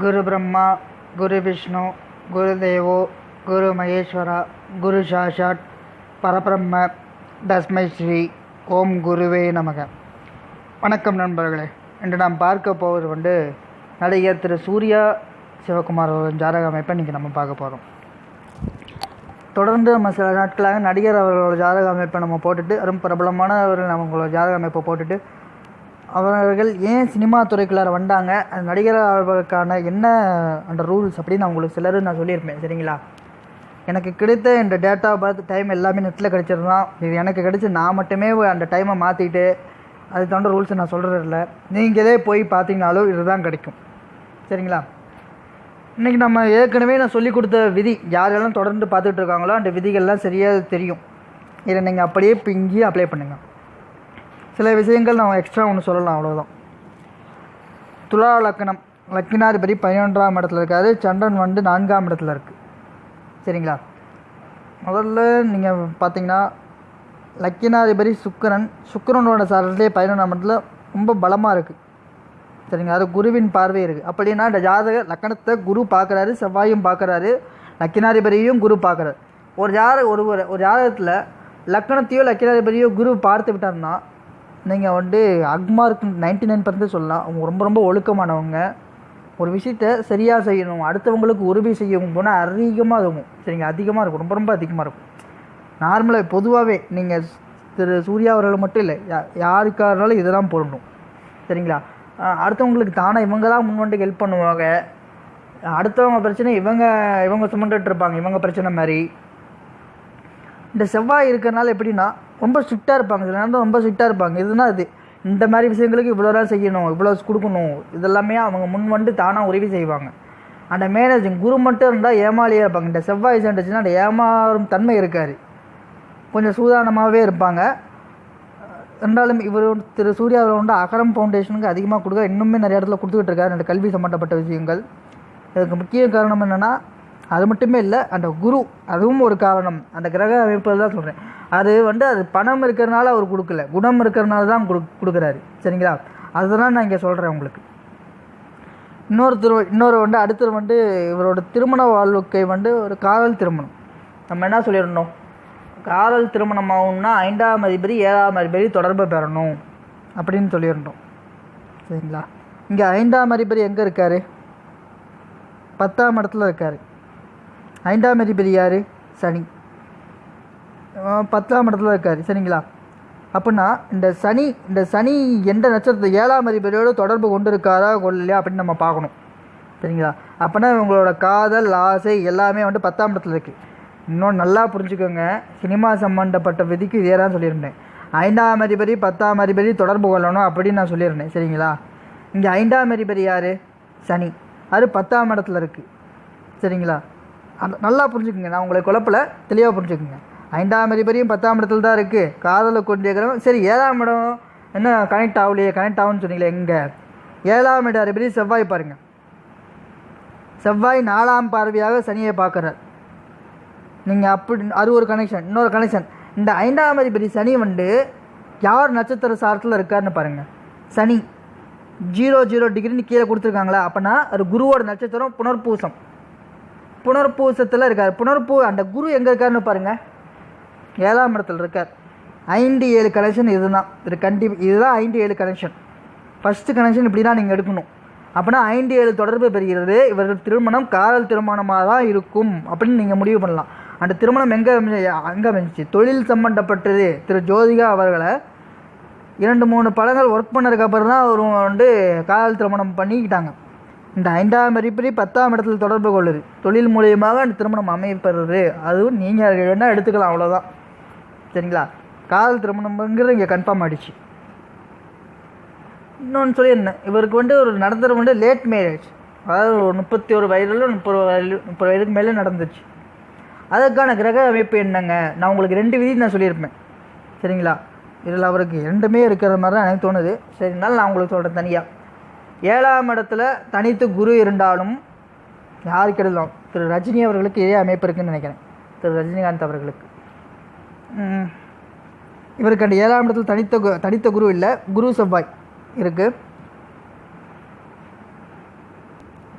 குரு பிரம்மா குரு விஷ்ணு குரு தேவோ குரு மகேஸ்வரா குரு சாஷாட் பரபிரம்ம தஸ்மை ஸ்ரீ ஓம் குருவே நமக. வணக்கம் நண்பர்களே. இன்று நாம் பார்க்க போவது வந்து நடிகர் திரு சூர்யா சிவகுமார் அவர்களின் ஜாதக அமைப்பை இன்றைக்கி நம்ம பார்க்க போகிறோம் தொடர்ந்து நம்ம சில நாட்களாக நடிகர் அவர்களோட ஜாதக அமைப்பை நம்ம போட்டுட்டு ரொம்ப பிரபலமானவர்கள் அவர்கள் நம்மளோட ஜாதக அமைப்பை போட்டுட்டு அவர்கள் ஏன் சினிமா துறைக்குள்ளார வந்தாங்க? அந்த நடிகர் அவர்களுக்கான என்ன அந்த ரூல்ஸ் அப்படின்னு நான் உங்களுக்கு சிலர் நான் சொல்லியிருப்பேன். சரிங்களா? எனக்கு கிடைத்த இந்த டேட்டா பார்த்து டைம் எல்லாமே நெட்டில் கிடச்சிருந்தான் இது எனக்கு கிடச்சி நான் மட்டுமே அந்த டைமை மாற்றிட்டு அது தகுந்த ரூல்ஸை நான் சொல்கிறது இல்லை நீங்களே போய் பார்த்தீங்கனாலும் இதுதான் கிடைக்கும். சரிங்களா? இன்றைக்கி நம்ம ஏற்கனவே நான் சொல்லி கொடுத்த விதி யாரெல்லாம் தொடர்ந்து பார்த்துட்டு இருக்காங்களோ அந்த விதிகள்லாம் சரியாக தெரியும். இதை நீங்கள் அப்படியே இப்போ இங்கேயே அப்ளை பண்ணுங்கள் சில விஷயங்கள் நான் எக்ஸ்ட்ரா ஒன்று சொல்லலாம் அவ்வளோதான் துலா லக்கணம் லக்கினாதிபதி பதினொன்றாம் இடத்துல இருக்காது சந்திரன் வந்து நான்காம் இடத்துல இருக்குது சரிங்களா? முதல்ல நீங்கள் பார்த்தீங்கன்னா லக்கினாதிபதி சுக்கிரன் சுக்கரனோட சாரத்திலே பதினொன்றாம் இடத்துல ரொம்ப பலமாக இருக்குது சரிங்க அது குருவின் பார்வை இருக்குது அப்படின்னா இந்த ஜாதக லக்கணத்தை குரு பார்க்குறாரு செவ்வாயும் பார்க்குறாரு லக்கினாதிபதியும் குரு பார்க்குறாரு ஒரு ஜாத ஒரு ஒரு ஜாதகத்தில் லக்கணத்தையோ லக்கினாதிபதியோ குரு பார்த்து விட்டார்னா நீங்கள் வந்து அக்மார்க் நைன்டி நைன் பர்சன்ட் சொல்லலாம். அவங்க ரொம்ப ரொம்ப ஒழுக்கமானவங்க. ஒரு விஷயத்த சரியாக செய்யணும். அடுத்தவங்களுக்கு உறுதி செய்யவும் போனால் அதிகமாக இருக்கும். சரிங்க அதிகமாக இருக்கும். ரொம்ப ரொம்ப அதிகமாக இருக்கும். நார்மலாக பொதுவாகவே நீங்கள் திரு சூர்யா அவர்கள் மட்டும் இல்லை யா யாருக்காக இருந்தாலும் இதெல்லாம் போடணும். சரிங்களா? அடுத்தவங்களுக்கு தானே இவங்க தான் முன்வந்து ஹெல்ப் பண்ணுவாங்க. அடுத்தவங்க பிரச்சனை இவங்க இவங்க சுமந்துட்டு இருப்பாங்க. இவங்க பிரச்சனை மாதிரி. இந்த செவ்வாய் இருக்கிறனால எப்படின்னா ரொம்ப ஸ்ட்ரிக்டாக இருப்பாங்க. சில நேரம் ரொம்ப ஸ்ட்ரிக்டாக இருப்பாங்க. இதுனா இது இந்த மாதிரி விஷயங்களுக்கு இவ்வளோ தான் செய்யணும் இவ்வளோ கொடுக்கணும் இதெல்லாமே அவங்க முன் வந்து தானாக உதவி செய்வாங்க. அந்த மேனேஜிங் குரு மட்டும் இருந்தால் ஏமாலியாக இருப்பாங்க. இந்த செவ்வாய் சேர்ந்துச்சுன்னா அந்த ஏமாறும் தன்மை இருக்காது. கொஞ்சம் சூதானமாகவே இருப்பாங்க. இருந்தாலும் இவர் திரு சூர்யா அவர் வந்து அகரம் ஃபவுண்டேஷனுக்கு அதிகமாக கொடுக்க இன்னுமே நிறைய இடத்துல கொடுத்துக்கிட்டு இருக்காரு. அந்த கல்வி சம்மந்தப்பட்ட விஷயங்கள். இதுக்கு முக்கிய காரணம் என்னென்னா அது மட்டுமே இல்லை அந்த குரு அதுவும் ஒரு காரணம். அந்த கிரக அமைப்பில் தான் சொல்கிறேன் அது வந்து அது பணம் இருக்கிறனால அவர் கொடுக்கல. குணம் இருக்கிறனால தான் கொடு கொடுக்குறாரு. சரிங்களா? அதுதான் நான் இங்கே சொல்கிறேன் உங்களுக்கு. இன்னொரு திரு இன்னொரு வந்து அடுத்தது வந்து இவரோட திருமண வாழ்க்கை வந்து ஒரு காதல் திருமணம். நம்ம என்ன சொல்லிடணும்? காதல் திருமணம் ஆகும்னா ஐந்தாம் அதிபதி ஏழாம் அதிபதி தொடர்பு பெறணும். அப்படின்னு சொல்லியிருந்தோம் சரிங்களா? இங்கே ஐந்தாம் அதிபதி எங்கே இருக்கார்? பத்தாம் இடத்துல இருக்கார். ஐந்தாம் அதிபதி யார்? சனி. பத்தாம் இடத்துல இருக்கார். சரிங்களா? அப்படின்னா இந்த சனி இந்த சனி எந்த நட்சத்திரத்தை ஏழாம் அதிபதியோடு தொடர்பு கொண்டு இருக்காரா கொள்ளலையா அப்படின்னு நம்ம பார்க்கணும். சரிங்களா? அப்படின்னா இவங்களோட காதல் ஆசை எல்லாமே வந்து பத்தாம் இடத்துல இருக்குது இன்னும் நல்லா புரிஞ்சுக்கோங்க. சினிமா சம்மந்தப்பட்ட விதிக்கு இதே தான் சொல்லியிருந்தேன். ஐந்தாம் அதிபதி பத்தாம் அதிபதி தொடர்பு கொள்ளணும் அப்படின்னு நான் சொல்லியிருந்தேன். சரிங்களா? இங்கே ஐந்தாம் அதிபதி யார்? சனி. அது பத்தாம் இடத்துல இருக்குது சரிங்களா? அந்த நல்லா புரிஞ்சுக்குங்க. நான் உங்களை குழப்பல தெளிவாக புரிஞ்சுக்குங்க. ஐந்தாம் அதிபதியும் பத்தாம் இடத்துல தான் இருக்குது காதலை கொண்டிருக்கிறவங்க சரி ஏழாம் இடம் என்ன கனெக்ட் ஆகலையே கனெக்ட் ஆகும்னு சொன்னீங்களே எங்கே? ஏழாம் இட அதிபதி செவ்வாய் பாருங்கள் செவ்வாய் நாலாம் பார்வையாக சனியை பார்க்குறார். நீங்கள் அப்படி அது ஒரு கனெக்ஷன் இன்னொரு கனெக்ஷன் இந்த ஐந்தாம் அதிபதி சனி வந்து யார் நட்சத்திர சாரத்தில் இருக்காருன்னு பாருங்கள் சனி ஜீரோ ஜீரோ டிகிரின்னு கீழே கொடுத்துருக்காங்களா? அப்போனா அது குருவோட நட்சத்திரம் புனர்பூசம். புனர்பூசத்தில் இருக்கார். புனர்பூ அந்த குரு எங்கே இருக்காருன்னு பாருங்கள் ஏழாம் இடத்துல இருக்கார். ஐந்து ஏழு கனெக்ஷன் இதுதான். இது கண்டிப்பாக இதுதான் ஐந்து ஏழு கனெக்ஷன் ஃபஸ்ட்டு கனெக்ஷன் இப்படி தான் நீங்கள் எடுக்கணும். அப்படின்னா ஐந்து ஏழு தொடர்பு பெறுகிறது. இவர்கள் திருமணம் காதல் திருமணமாக தான் இருக்கும் அப்படின்னு நீங்கள் முடிவு பண்ணலாம். அந்த திருமணம் எங்கே அங்கே அமைஞ்சிச்சு. தொழில் சம்மந்தப்பட்டது திரு ஜோதிகா அவர்களை இரண்டு மூணு படங்கள் ஒர்க் பண்ணதுக்கப்புறம் தான் அவர் வந்து காதல் திருமணம் பண்ணிக்கிட்டாங்க. இந்த ஐந்தாம் அறிப்படி பத்தாம் இடத்துல தொடர்பு கொள்ளுது. தொழில் மூலியமாக அந்த திருமணம் அமையப்படுறது அதுவும் நீங்கள் வேணால் எடுத்துக்கலாம் அவ்வளோதான் சரிங்களா? காதல் திருமணம்ங்கிறது இங்கே கன்ஃபார்ம் ஆகிடுச்சு இன்னொன்று சொல்லியிருந்தேன் இவருக்கு வந்து ஒரு நடந்தது வந்து லேட் மேரேஜ் அதாவது ஒரு முப்பத்தி ஒரு வயதில் முப்பது வயது முப்பது வயதுக்கு மேலே நடந்துச்சு. அதற்கான கிரக அமைப்பு என்னங்க? நான் உங்களுக்கு ரெண்டு விதி நான் சொல்லியிருப்பேன். சரிங்களா? இதில் அவருக்கு ரெண்டுமே இருக்கிற மாதிரி தான் எனக்கு தோணுது. சரினால நான் உங்களுக்கு சொல்கிறேன் தனியாக ஏழாம் இடத்துல தனித்து குரு இருந்தாலும் யாருக்கு எழுதலாம் திரு ரஜினி அவர்களுக்கு இதே அமைப்பு இருக்குன்னு நினைக்கிறேன். திரு ரஜினிகாந்த் அவர்களுக்கு. இவருக்கு அந்த ஏழாம் இடத்துல தனித்த கு- தனித்த குரு இல்லை குரு செவ்வாய் இருக்குது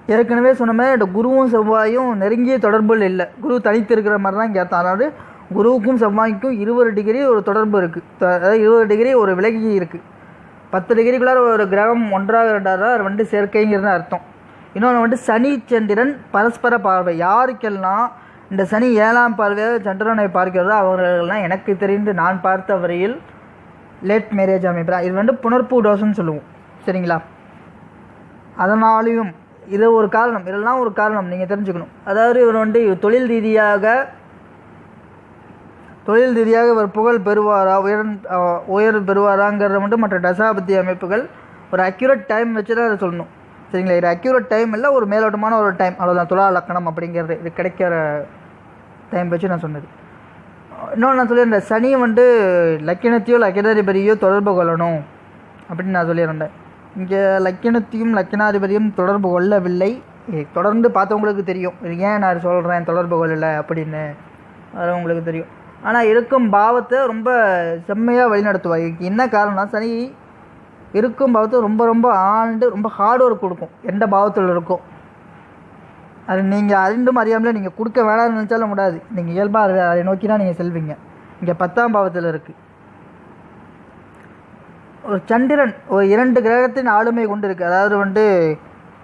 ஏற்கனவே சொன்ன மாதிரி இந்த குருவும் செவ்வாயும் நெருங்கிய தொடர்பில் இல்லை. குரு தனித்து இருக்கிற மாதிரி தான் இங்கே அதாவது குருவுக்கும் செவ்வாய்க்கும் இருபது டிகிரி ஒரு தொடர்பு இருக்குது அதாவது இருபது டிகிரி ஒரு விலகி இருக்குது பத்து டிகிரிக்குள்ளார ஒரு கிரகம் ஒன்றாக ரெண்டாவது வந்துட்டு வந்து சேர்க்கைங்கிறது அர்த்தம். இன்னொன்று வந்து சனி சந்திரன் பரஸ்பர பார்வை. யாருக்கெல்லாம் இந்த சனி ஏழாம் பார்வையாக சந்திரனை பார்க்கிறதோ அவர்கள்லாம் எனக்கு தெரிந்து நான் பார்த்த வரையில் லேட் மேரேஜ் அமைப்பு இது வந்து புனர்பூ டோஸ்ன்னு சொல்லுவோம். சரிங்களா? அதனாலையும் இது ஒரு காரணம். இதெல்லாம் ஒரு காரணம். நீங்கள் தெரிஞ்சுக்கணும். அதாவது இவர் வந்து தொழில் ரீதியாக தொழில் ரீதியாக இவர் புகழ் பெறுவாரா உயர் உயர் பெறுவாராங்கிறத மட்டும் மற்ற தசாபத்தி அமைப்புகள் ஒரு அக்யூரேட் டைம் வச்சு தான் அதை சொல்லணும். சரிங்களா? இது அக்யூரேட் டைம் இல்லை ஒரு மேலோட்டமான ஒரு டைம் அவ்வளோதான் துலா லக்கணம் அப்படிங்கிறது. இது கிடைக்கிற டைம் வச்சு நான் சொன்னது. இன்னொன்று நான் சொல்லியிருந்தேன் சனி வந்து லக்கினத்தையோ லக்கினாதிபதியோ தொடர்பு கொள்ளணும் அப்படின்னு நான் சொல்லியிருந்தேன். இங்கே லக்கினத்தையும் லக்கினாதிபதியும் தொடர்பு கொள்ளவில்லை. தொடர்ந்து பார்த்தவங்களுக்கு தெரியும். இது ஏன் நான் சொல்கிறேன் தொடர்பு கொள்ளலை அப்படின்னு. அது உங்களுக்கு தெரியும். ஆனால் இருக்கும் பாவத்தை ரொம்ப செம்மையாக வழிநடத்துவார் இதுக்கு என்ன காரணம்னா சனி இருக்கும் பாவத்தை ரொம்ப ரொம்ப ஆண்டு ரொம்ப ஹார்ட் ஒர்க் கொடுக்கும். எந்த பாவத்தில் இருக்கும் அது நீங்கள் அறிந்தும் அறியாமலே நீங்கள் கொடுக்க வேணாம்னு நினச்சாலும் கூடாது. நீங்கள் இயல்பாக அதை அதை நோக்கி தான் நீங்கள் செல்வீங்க. இங்கே பத்தாம் பாவத்தில் இருக்குது ஒரு சந்திரன் ஒரு இரண்டு கிரகத்தின் ஆளுமை கொண்டு இருக்குது அதாவது வந்து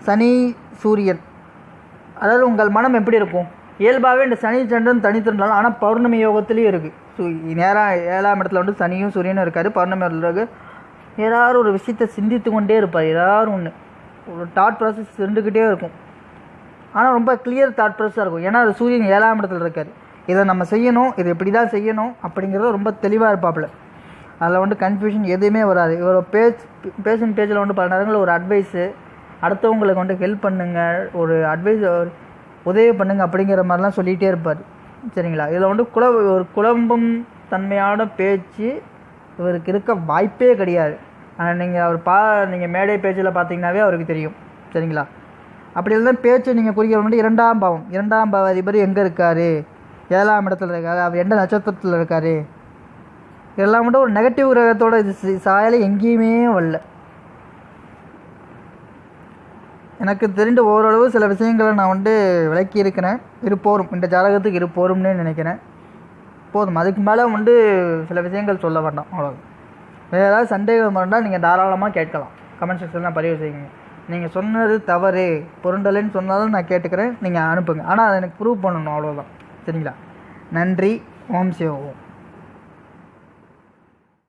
சனி சூரியன். அதாவது உங்கள் மனம் எப்படி இருக்கும்? இயல்பாகவே இந்த சனி சந்திரன் தனித்திருந்தாலும் ஆனால் பௌர்ணமி யோகத்துலேயும் இருக்குது ஸோ நேராக ஏழாம் இடத்துல வந்து சனியும் சூரியனும் இருக்காது பௌர்ணமி இருக்கு. ஏதாவது ஒரு விஷயத்தை சிந்தித்து கொண்டே இருப்பார் ஏதாவது ஒன்று ஒரு தாட் ப்ராசஸ் இருந்துக்கிட்டே இருக்கும். ஆனால் ரொம்ப கிளியர் தாட் ப்ராசஸாக இருக்கும். ஏன்னா அது சூரியன் ஏழாம் இடத்துல இருக்கார். இதை நம்ம செய்யணும் இது இப்படி தான் செய்யணும் அப்படிங்கிறது ரொம்ப தெளிவாக இருப்பாப்புல. அதில் வந்து கன்ஃபியூஷன் எதுவுமே வராது. இவர் பேஜ் பேஷன் பேஜில் வந்து பல நேரங்களில் ஒரு அட்வைஸு அடுத்தவங்களுக்கு வந்து ஹெல்ப் பண்ணுங்கள் ஒரு அட்வைஸ் உதவி பண்ணுங்க அப்படிங்கிற மாதிரிலாம் சொல்லிகிட்டே இருப்பார். சரிங்களா? இதில் வந்து குல ஒரு குழம்பும் தன்மையான பேச்சு இவருக்கு இருக்க வாய்ப்பே கிடையாது. ஆனால் நீங்கள் அவர் பா நீங்கள் மேடை பேச்சில் பார்த்தீங்கன்னாவே அவருக்கு தெரியும். சரிங்களா? அப்படி இருந்தால் பேச்சை நீங்கள் குறிக்கிற மட்டும் இரண்டாம் பாவம். இரண்டாம் பாவ அதிபர் எங்கே இருக்கார்? ஏழாம் இடத்துல இருக்காரு. அவர் எந்த நட்சத்திரத்தில் இருக்கார்? இதெல்லாம் மட்டும் ஒரு நெகட்டிவ் கிரகத்தோட இது சாயலை எங்கேயுமே வரல. எனக்கு தெரிந்த ஓரளவு சில விஷயங்களை நான் வந்து விளக்கி இருக்கிறேன் இது இந்த ஜாதகத்துக்கு இருப்போரும்னு நினைக்கிறேன். போதும் அதுக்கு மேலே வந்து சில விஷயங்கள் சொல்ல வேண்டாம் அவ்வளோ வேறு ஏதாவது சந்தேகம் இருந்தால் நீங்கள் தாராளமாக கேட்கலாம். கமெண்ட் செக்ஷனில் பதிவு செய்யுங்க. நீங்கள் சொன்னது தவறு பொருண்டலைன்னு சொன்னாலும் நான் கேட்டுக்கிறேன் நீங்கள் அனுப்புங்க. ஆனால் அதை எனக்கு ப்ரூவ் பண்ணணும் அவ்வளோதான் சரிங்களா? நன்றி. ஓம் சிவ ஓம்.